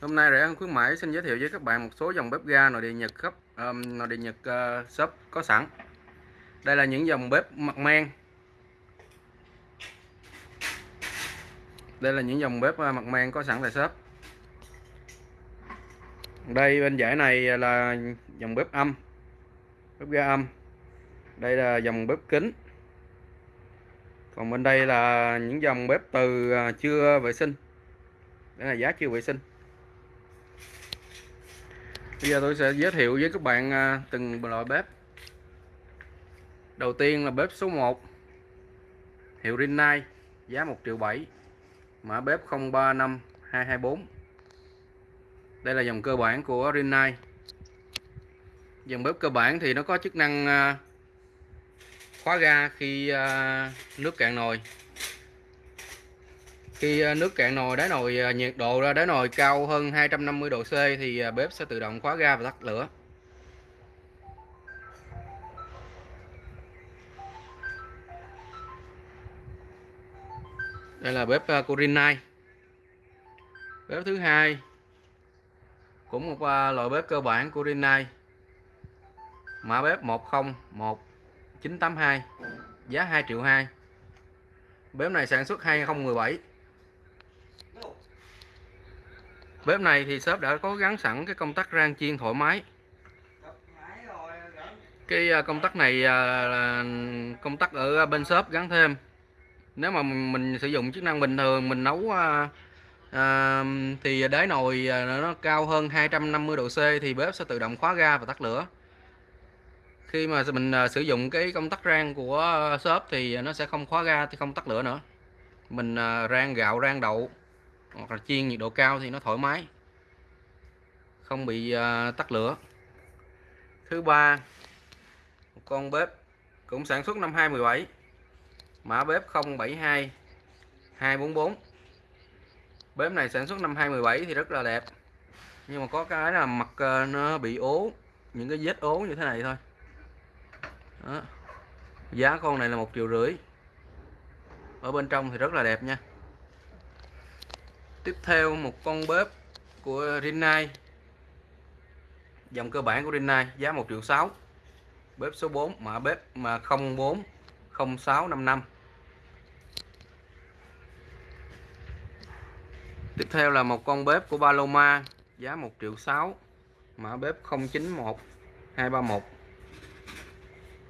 Hôm nay rẻ ăn khuyến mãi xin giới thiệu với các bạn một số dòng bếp ga nội địa Nhật cấp um, nội địa Nhật uh, shop có sẵn. Đây là những dòng bếp mặt men. Đây là những dòng bếp uh, mặt men có sẵn tại shop. Đây bên giải này là dòng bếp âm. Bếp ga âm. Đây là dòng bếp kính. Còn bên đây là những dòng bếp từ uh, chưa vệ sinh. Đây là giá chưa vệ sinh. Bây giờ tôi sẽ giới thiệu với các bạn à, từng loại bếp. Đầu tiên là bếp số 1 Hiệu Rinnai, Giá 1 triệu 7 Mã bếp 035224 Đây là dòng cơ bản của Rinnai. Dòng bếp cơ bản thì nó có chức năng à, khóa ga khi à, nước cạn nồi khi ờ, nước cạn nồi đáy nồi ờ, nhiệt độ ra đáy nồi cao hơn 250 độ C thì ờ, bếp sẽ tự động khóa ga và tắt lửa. Đây là bếp Corinai. Bếp thứ hai cũng một loại bếp cơ bản của Rinnai. Mã bếp 101982 giá 2 triệu 2. Bếp này sản xuất 2017 Bếp này thì shop đã có gắn sẵn cái công tắc rang chiên thoải mái. Cái à, công tắc này à, là công tắc ở à, bên shop gắn thêm. Nếu mà mình sử dụng chức năng bình thường mình nấu à, à, thì đáy nồi nó cao hơn 250 độ C thì bếp sẽ tự động khóa ga và tắt lửa. Khi mà mình sử dụng cái công tắc rang của shop thì nó sẽ không khóa ga thì không tắt lửa nữa. Mình rang gạo rang đậu hoặc là chiên nhiệt độ cao thì nó thoải mái. Không bị à, uh, tắt lửa. Thứ ba một con bếp cũng sản xuất năm 2017 mã bếp 072 244 bếp này sản xuất năm 2017 thì rất là đẹp. Nhưng mà có cái là mặt à, nó bị ố những cái vết ố như thế này thôi. Đó. giá con này là một triệu rưỡi. Ở bên trong thì rất là đẹp nha tiếp theo một con bếp của Rinnai. Dòng cơ bản của Rinnai, giá 1 triệu 6 bếp số 4 mã bếp mà 04 0655 tiếp theo là một con bếp của Paloma, giá 1 triệu 6 mã bếp 091 231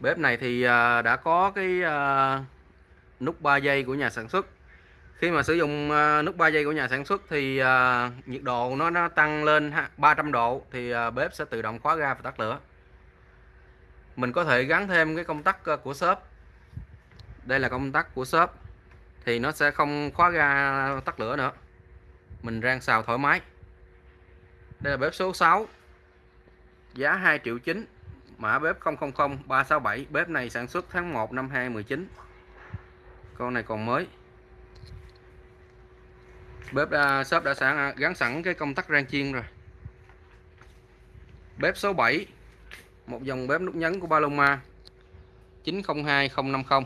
bếp này thì à, đã có cái à, nút 3 giây của nhà sản xuất khi mà sử dụng ờ, nút 3 giây của nhà sản xuất thì uh, nhiệt độ nó nó tăng lên 300 độ thì uh, bếp sẽ tự động khóa ga và tắt lửa. Mình có thể gắn thêm cái công tắc của shop. Đây là công tắc của shop thì nó sẽ không khóa ga tắt lửa nữa. Mình rang xào thoải mái. Đây là bếp số 6 giá 2 triệu 9 mã bếp 000367 bếp này sản xuất tháng 1 năm 2019 con này còn mới bếp đã, shop đã sẵn à, gắn sẵn cái công tắc rang chiên rồi. Bếp số 7 một dòng bếp nút nhấn của Paloma 902050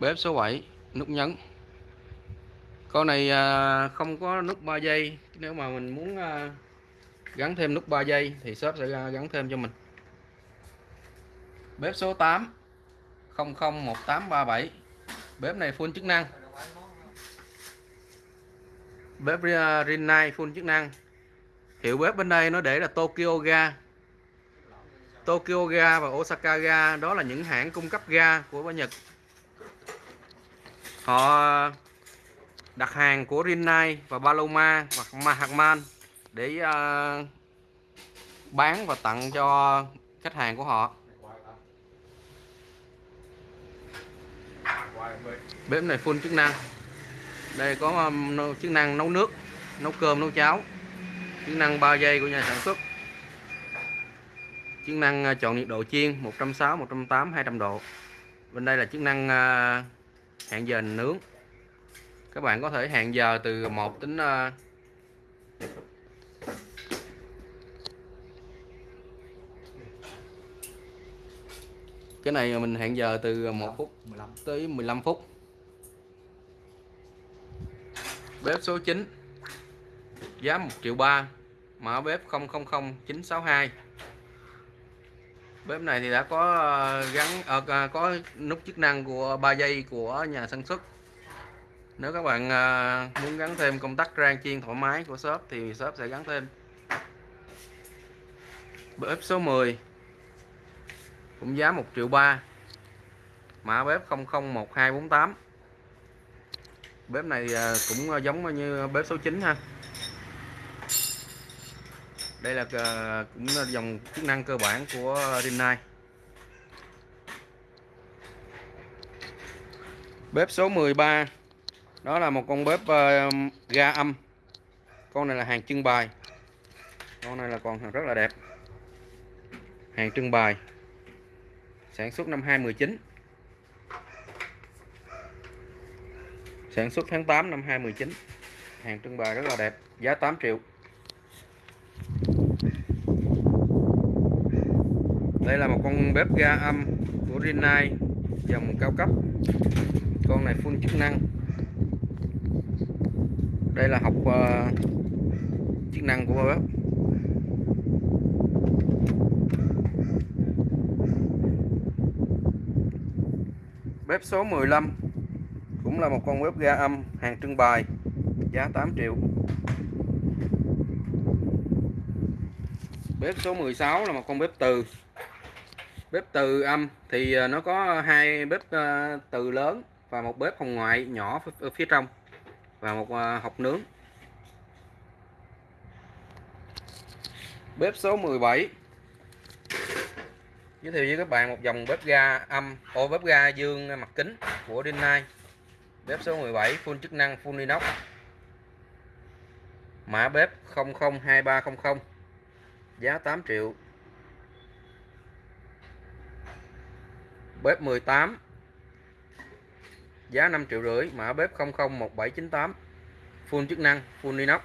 bếp số 7 nút nhấn. Con này à, không có nút 3 giây nếu mà mình muốn à, gắn thêm nút 3 giây thì shop sẽ gắn thêm cho mình. Bếp số 8 001837 bếp này full chức năng bếp Rinnai full chức năng. Hiệu bếp bên đây nó để là Tokyo Ga. Tokyo Ga và Osaka Ga đó là những hãng cung cấp ga của bên Nhật. Họ đặt hàng của Rinnai và Paloma hoặc Mahatman để uh, bán và tặng cho khách hàng của họ. Bếp này full chức năng đây có um, chức năng nấu nước nấu cơm nấu cháo. Chức năng 3 giây của nhà sản xuất. Chức năng uh, chọn nhiệt độ chiên 160 180 200 độ. Bên đây là chức năng uh, hẹn giờ nướng. Các bạn có thể hẹn giờ từ 1 đến uh, cái này mình hẹn giờ từ 1 phút 15 tới 15 phút bếp số 9 giá 1 triệu 3 mã bếp 000962 bếp này thì đã có ờ, gắn à, có nút chức năng của 3 giây của nhà sản xuất. Nếu các bạn à, muốn gắn thêm công tắc rang chiên thoải mái của shop thì shop sẽ gắn thêm. Bếp số 10 cũng giá 1 triệu 3 mã bếp 001248 bếp này à, cũng à, giống như bếp số 9 ha. Đây là à, cũng là dòng chức năng cơ bản của Rinnai. Bếp số 13 đó là một con bếp ga âm. Con này là hàng trưng bày. Con này là còn rất là đẹp. Hàng trưng bày. Sản xuất năm 2019 sản xuất tháng 8 năm 2019 hàng trưng bày rất là đẹp giá 8 triệu. Đây là một con bếp ga âm của Rinnai dòng cao cấp. Con này full chức năng. Đây là học uh, chức năng của bếp. Bếp số 15 cũng là một con bếp ga âm, hàng trưng bày, giá 8 triệu. Bếp số 16 là một con bếp từ. Bếp từ âm thì ờ, nó có hai bếp ờ, từ lớn và một bếp hồng ngoại nhỏ ở phía trong và một ờ, hộp nướng. Bếp số 17 giới thiệu với các bạn một dòng bếp ga âm. Ô bếp ga dương mặt kính của Rinnai bếp số 17 full chức năng, full inox mã bếp 002300 giá 8 triệu. Bếp 18 giá 5 triệu rưỡi. Mã bếp 001798 full chức năng, full inox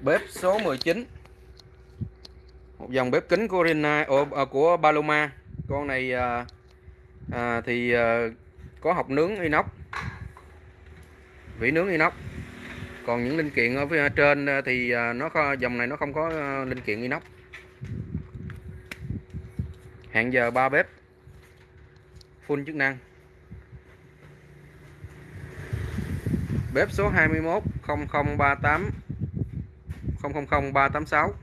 bếp số 19 một dòng bếp kính của Rina à, của Paloma. Con này à, à, thì à, có học nướng inox vỉ nướng inox. Còn những linh kiện ở phía trên à, thì à, nó dòng này nó không có à, linh kiện inox. Hẹn giờ 3 bếp full chức năng. Bếp số 21 0038 000386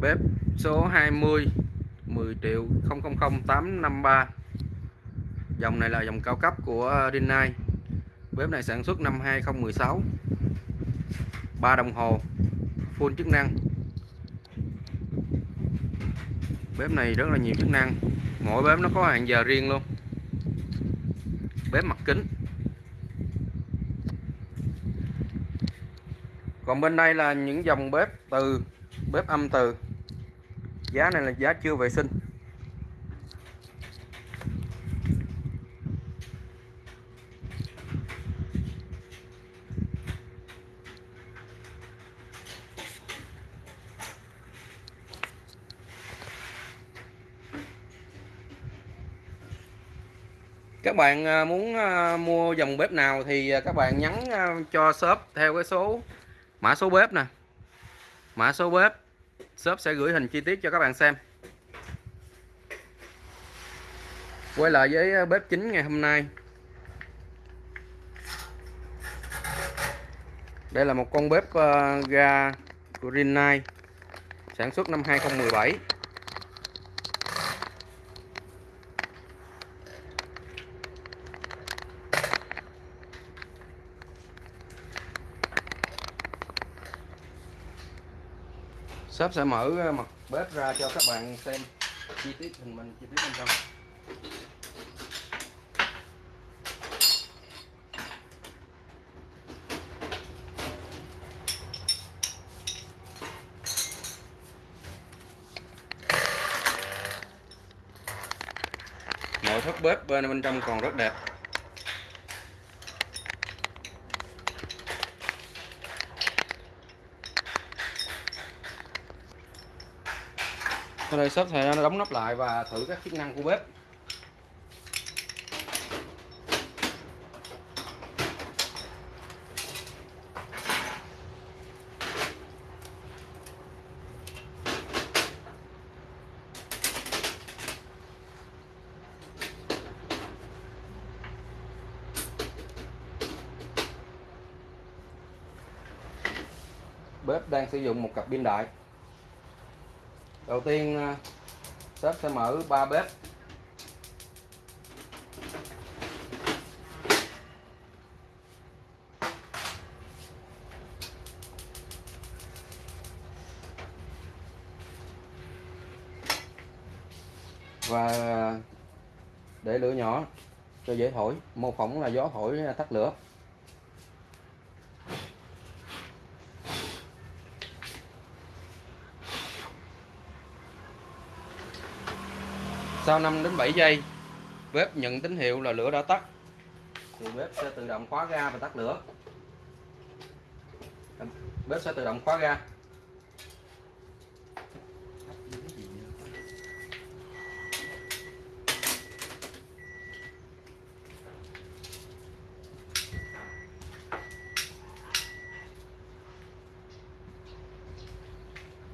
bếp số 20 10 triệu 000853 dòng này là dòng cao cấp của Rinnai. Bếp này sản xuất năm 2016 ba đồng hồ, full chức năng. Bếp này rất là nhiều chức năng. Mỗi bếp nó có hàng giờ riêng luôn. Bếp mặt kính. Còn bên đây là những dòng bếp từ, bếp âm từ giá này là giá chưa vệ sinh. Các bạn à, muốn à, mua dòng bếp nào thì à, các bạn nhắn cho shop theo cái số, mã số bếp nè. Mã số bếp shop sẽ gửi hình chi tiết cho các bạn xem. Quay lại với ờ, bếp chính ngày hôm nay. Đây là một con bếp ờ, ga Green Rinnai sản xuất năm 2017 shop sẽ mở ờ, mặt bếp ra cho các bạn xem chi tiết hình mình, chi tiết bên trong. Nội thất bếp bên bên trong còn rất đẹp. Đây shop sẽ đóng nắp lại và thử các chức năng của bếp. Bếp đang sử dụng một cặp pin đại đầu tiên à, sếp sẽ mở ba bếp. Và để lửa nhỏ cho dễ thổi. Mô phỏng là gió thổi tắt lửa. Sau 5 đến 7 giây, bếp nhận tín hiệu là lửa đã tắt. Thì bếp sẽ tự động khóa ga và tắt lửa. Bếp sẽ tự động khóa ga.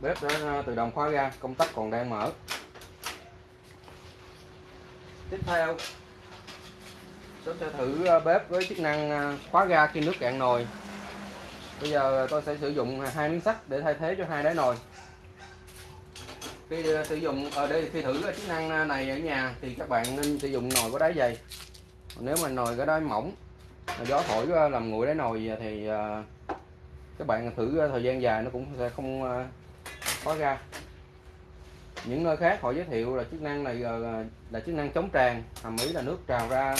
Bếp đã à, tự động khóa ga, công tắc còn đang mở tiếp theo tôi sẽ thử ờ, bếp với chức năng ờ, khóa ga khi nước cạn nồi. Bây giờ tôi sẽ sử dụng hai miếng sắt để thay thế cho hai đáy nồi. Khi ờ, sử dụng ở đây, khi thử chức năng này ở nhà thì các bạn nên sử dụng nồi có đáy dày. Nếu mà nồi có đáy mỏng gió thổi làm nguội đáy nồi thì các bạn thử thời gian dài nó cũng sẽ không khóa ga những nơi khác họ giới thiệu là chức năng này ờ, là, chức năng chống tràn. Hàm ý là nước trào ra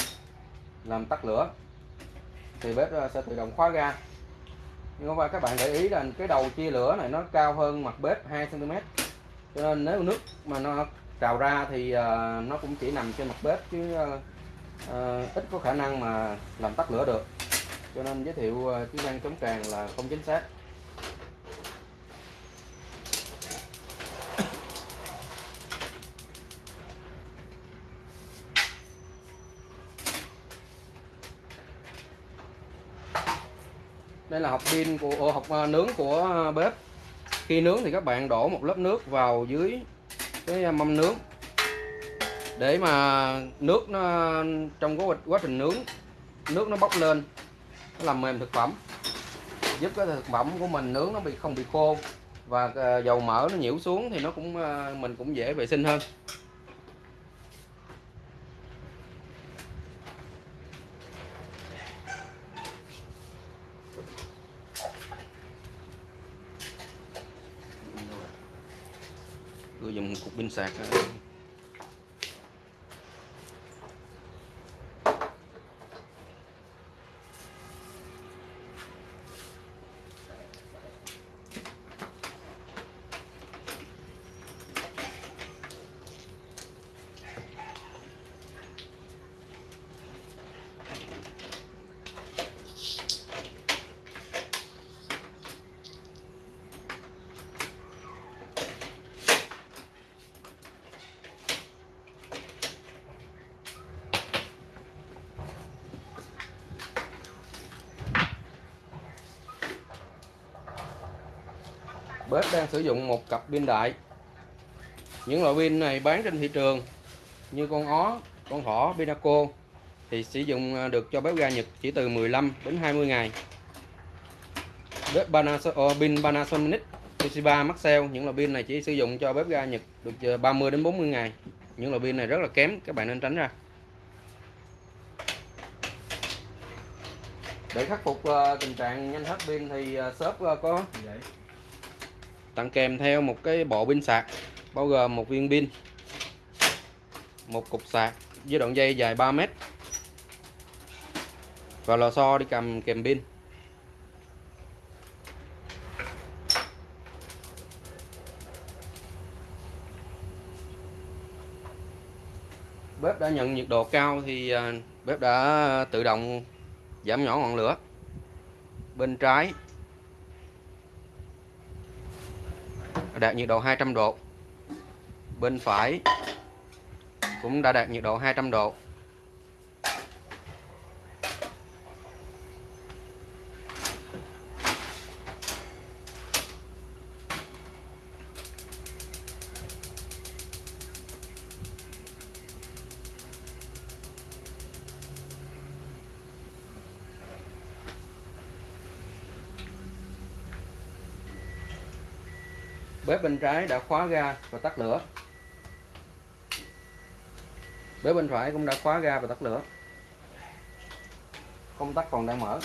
làm tắt lửa. Thì bếp ờ, sẽ tự động khóa ga. Nhưng mà các bạn để ý là cái đầu chia lửa này nó cao hơn mặt bếp 2 cm cho nên nếu nước mà nó trào ra thì ờ, nó cũng chỉ nằm trên mặt bếp chứ ít có khả năng mà làm tắt lửa được. Cho nên giới thiệu chức năng chống tràn là không chính xác. Đây là hộp pin của ờ, hộp ờ, nướng của ờ, bếp. Khi nướng thì các bạn đổ một lớp nước vào dưới cái mâm nướng. Để mà nước nó trong quá, quá trình nướng nước nó bốc lên nó làm mềm thực phẩm. Giúp cái thực phẩm của mình nướng nó bị không bị khô và dầu mỡ nó nhiễu xuống thì nó cũng mình cũng dễ vệ sinh hơn. Tôi bếp đang sử dụng một cặp pin đại. Những loại pin này bán trên thị trường như con ó con thỏ Pinaco thì sử dụng à, được cho bếp ga Nhật chỉ từ 15 đến 20 ngày. Bếp Panasonic, oh, pin Panasonic Toshiba Maxell những loại pin này chỉ sử dụng cho bếp ga Nhật được à, 30 đến 40 ngày. Những loại pin này rất là kém các bạn nên tránh ra. Để khắc phục à, tình trạng nhanh hết pin thì shop có. Dạ tặng kèm theo một cái bộ pin sạc, bao gồm một viên pin, một cục sạc với đoạn dây dài 3 mét. Và lò xo đi cầm kèm pin. Bếp đã nhận nhiệt độ cao thì à, bếp đã tự động giảm nhỏ ngọn lửa. Bên trái đạt nhiệt độ 200 độ. Bên phải cũng đã đạt nhiệt độ 200 độ. Bên trái đã khóa ga và tắt lửa. Bếp bên phải cũng đã khóa ga và tắt lửa. Công tắc còn đang mở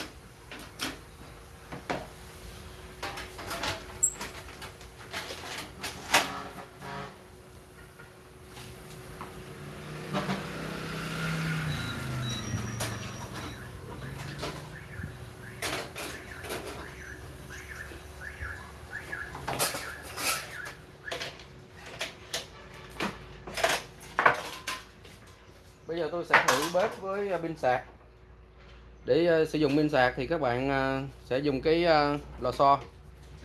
bây giờ tôi sẽ thử bếp với à, pin sạc. Để uh, sử dụng pin sạc thì các bạn uh, sẽ dùng cái uh, lò xo.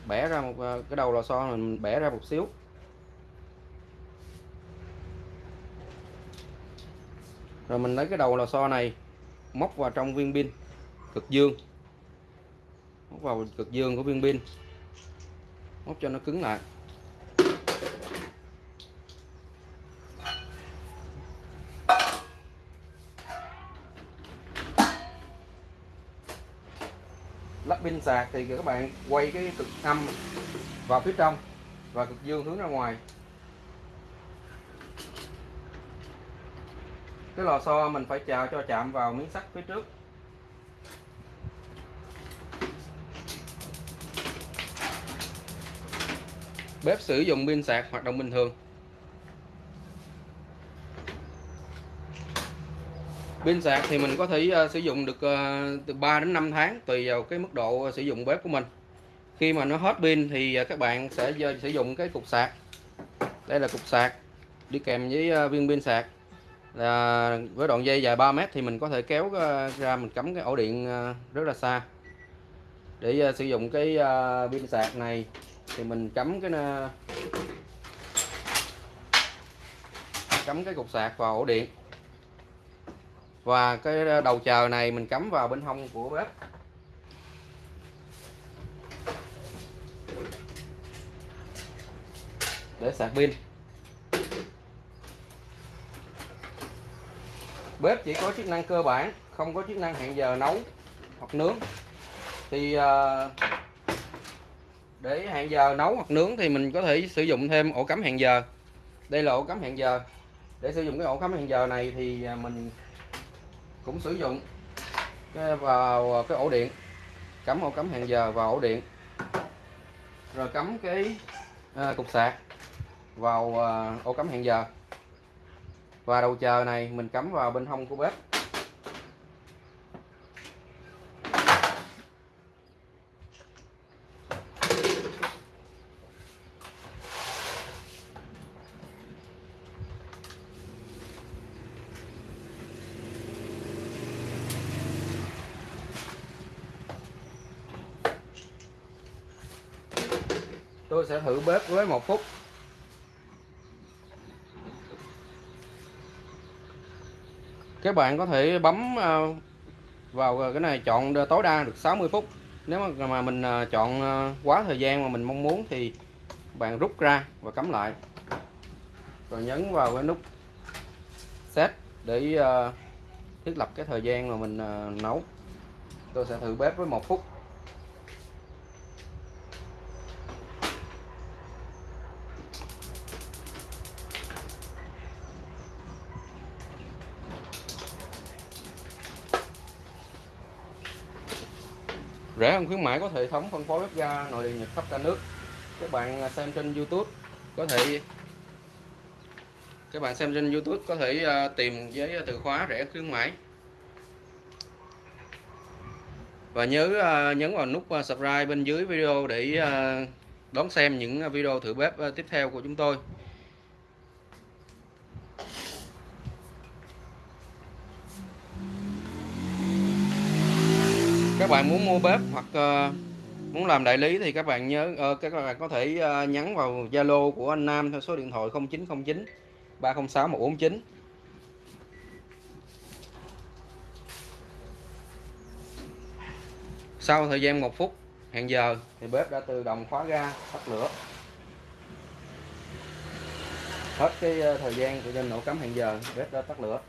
Bẻ ra một uh, cái đầu lò xo mình bẻ ra một xíu. Rồi mình lấy cái đầu lò xo này móc vào trong viên pin cực dương. Móc vào cực dương của viên pin. Móc cho nó cứng lại. Sạc thì các bạn quay cái cực âm vào phía trong và cực dương hướng ra ngoài. Cái lò xo mình phải chào cho chạm vào miếng sắt phía trước. Bếp sử dụng pin sạc hoạt động bình thường. Pin sạc thì mình có thể uh, sử dụng được uh, từ 3 đến 5 tháng tùy vào cái mức độ ờ, sử dụng bếp của mình. Khi mà nó hết pin thì uh, các bạn sẽ uh, sử dụng cái cục sạc. Đây là cục sạc đi kèm với uh, viên pin sạc. Là với đoạn dây dài 3 mét thì mình có thể kéo ra mình cắm cái ổ điện rất là xa. Để sử dụng cái pin sạc này thì mình cắm cái cắm cái cục sạc vào ổ điện và cái đầu chờ này mình cắm vào bên hông của bếp. Để sạc pin. Bếp chỉ có chức năng cơ bản, không có chức năng hẹn giờ nấu hoặc nướng. Thì ờ, để hẹn giờ nấu hoặc nướng thì mình có thể sử dụng thêm ổ cắm hẹn giờ. Đây là ổ cắm hẹn giờ. Để sử dụng cái ổ cắm hẹn giờ này thì à, mình cũng sử dụng vào cái ổ điện cắm ổ cắm hẹn giờ vào ổ điện rồi cắm cái à, cục sạc vào à, ổ cắm hẹn giờ. Và đầu chờ này mình cắm vào bên hông của bếp. Tôi sẽ thử bếp với một phút. Các bạn có thể bấm ờ, vào cái này chọn tối đa được 60 phút. Nếu mà mình ờ, chọn ờ, quá thời gian mà mình mong muốn thì bạn rút ra và cắm lại. Rồi nhấn vào cái nút set để thiết lập cái thời gian mà mình nấu. Tôi sẽ thử bếp với một phút. Rẻ hơn khuyến mãi có hệ thống phân phối bếp ga nội địa, nhật khắp cả nước. Các bạn à, xem trên YouTube có thể các bạn xem trên YouTube có thể à, tìm với à, từ khóa rẻ khuyến mãi. Và nhớ nhấn vào nút subscribe bên dưới video để đón xem những video thử bếp tiếp theo của chúng tôi. Các bạn muốn mua bếp hoặc uh, muốn làm đại lý thì các bạn nhớ ờ, các bạn có thể ờ, nhắn vào Zalo của anh Nam theo số điện thoại 0909 306 149 sau thời gian một phút hẹn giờ thì bếp đã tự động khóa ga tắt lửa. Hết cái thời gian của trên nổ cắm hẹn giờ bếp đã tắt lửa.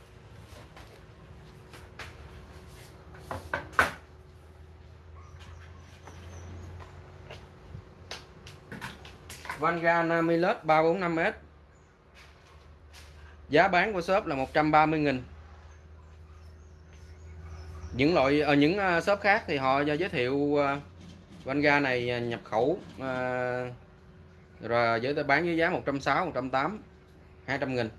Vanga Namilus 345S giá bán của shop là 130 nghìn. Những loại ở những ờ, shop khác thì họ giới thiệu ờ, Vanga này ờ, nhập khẩu rồi giới bán với giá 160 180 200 nghìn.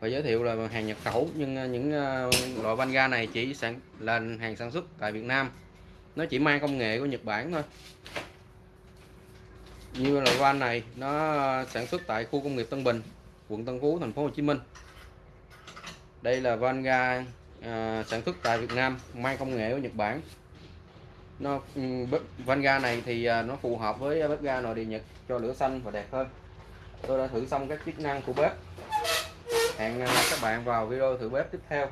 Và giới thiệu là hàng nhập khẩu nhưng những loại Vanga này chỉ sản là hàng sản xuất tại Việt Nam. Nó chỉ mang công nghệ của Nhật Bản thôi như là van này nó sản xuất tại khu công nghiệp Tân Bình quận Tân Phú thành phố Hồ Chí Minh. Đây là van ga à, sản xuất tại Việt Nam mang công nghệ của Nhật Bản. Nó ừ, van ga này thì à, nó phù hợp với bếp ga nội địa Nhật cho lửa xanh và đẹp hơn. Tôi đã thử xong các chức năng của bếp. Hẹn các bạn vào video thử bếp tiếp theo.